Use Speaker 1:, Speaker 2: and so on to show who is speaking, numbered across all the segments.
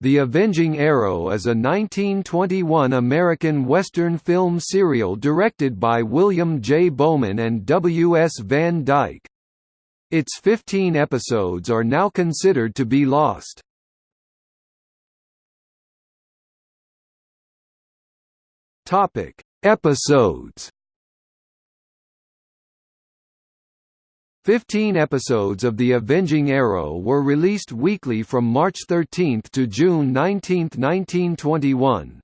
Speaker 1: The Avenging Arrow is a 1921 American Western film serial directed by William J. Bowman and W. S. Van Dyke. Its 15 episodes are now considered to be lost. Topic: Episodes. Fifteen episodes of The Avenging Arrow were released weekly from March 13 to June 19, 1921.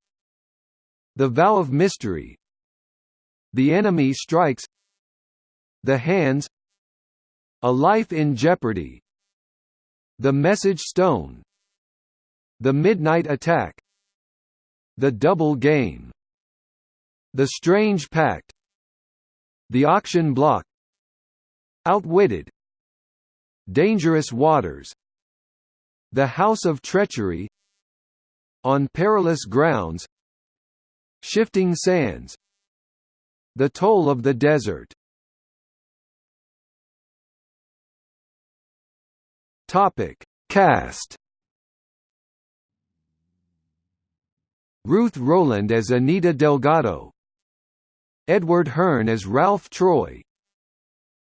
Speaker 1: The Vow of Mystery. The Enemy Strikes. The Hands. A Life in Jeopardy. The Message Stone. The Midnight Attack. The Double Game. The Strange Pact. The Auction Block Outwitted. Dangerous Waters. The House of Treachery. On Perilous Grounds. Shifting Sands. The Toll of the Desert. Topic. Cast. Ruth Roland as Anita Delgado. Edward Hearn as Ralph Troy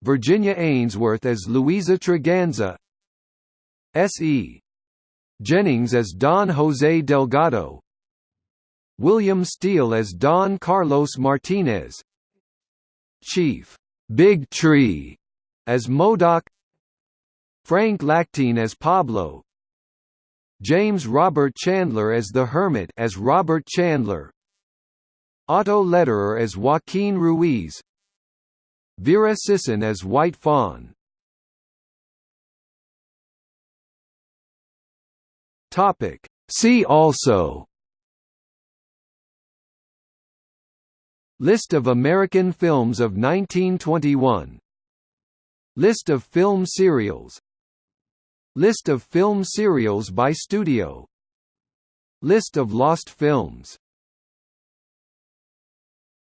Speaker 1: Virginia Ainsworth as Louisa Treganza S.E. Jennings as Don Jose Delgado William Steele as Don Carlos Martinez Chief Big Tree as Modoc Frank Lactine as Pablo James Robert Chandler as the Hermit as Robert Chandler Otto Lederer as Joaquin Ruiz Vera Sisson as White Fawn. Topic. See also. List of American films of 1921 List of film serials. List of film serials by studio. List of lost films